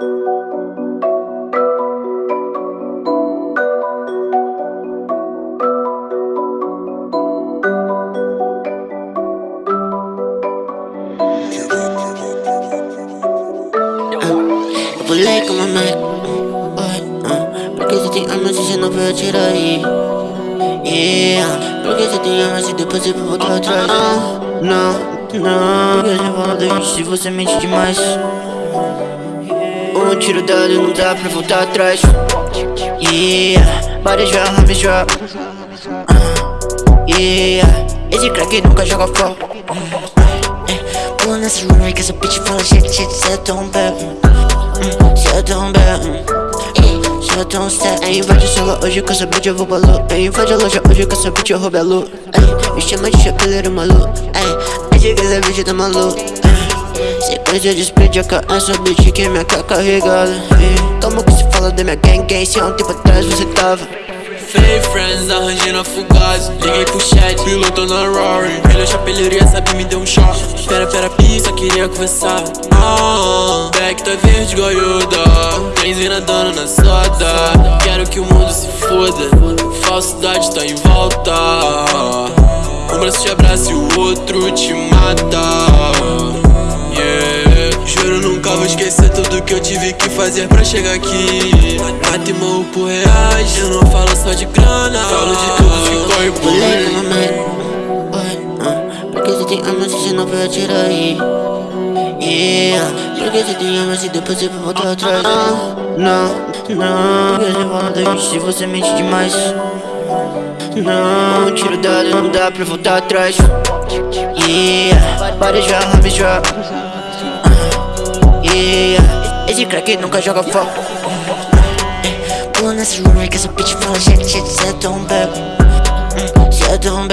Eu pulei com uma Mac uh, Porque você tem armas e você não vai atirar aí. Yeah Porque você tem armas e depois você vai voltar atrás. Não, não, não Porque você fala da se você mente demais Um tiro dado não dá pra voltar atrás. Yeah Body drop, homie drop uh, Yeah. Esse crack nunca joga fora Pulando nessa runway que essa bitch fala shit, shit, cê é tão bad. Cê é tão bad. Cê é tão Ei, invade solo hoje com essa bitch eu vou lua Ei, invade a loja hoje com essa bitch eu roubo a lua me chama de chapeleiro maluco Ei, acho que essa bitch tá maluco Sequência de spray de AK, essa bitch que minha cara carregada. Ei, Como que se fala da minha gang gang. Se há um tempo atrás você tava. Fake friends, arranjei na fugaz. Liguei pro chat, piloto na Rory Ele é chapelharia, sabe, me deu um choque. Pera, pera, pista, queria conversar. Ah, back tá verde Yoda Trens vem nadando na soda. Quero que o mundo se foda. Falsidade tá em volta. Um braço te abraça e o outro te mata nunca vou esquecer tudo que eu tive que fazer pra chegar aqui. Mata e morro por reais Eu não falo só de grana. Falo de tudo que corre por mim uh, Porque você tem armas e você não vai atirar aí? Yeah. Porque você tem armas e depois você vai voltar atrás? Não, não, não. Porque você fala da gente se você mente demais. Não, tiro dado não dá pra voltar atrás. Yeah. Drop, homie drop uh, Yeah Esse crack nunca joga fora Pulando nessa runway que essa bitch fala shit, shit, cê é tão bad Cê é tão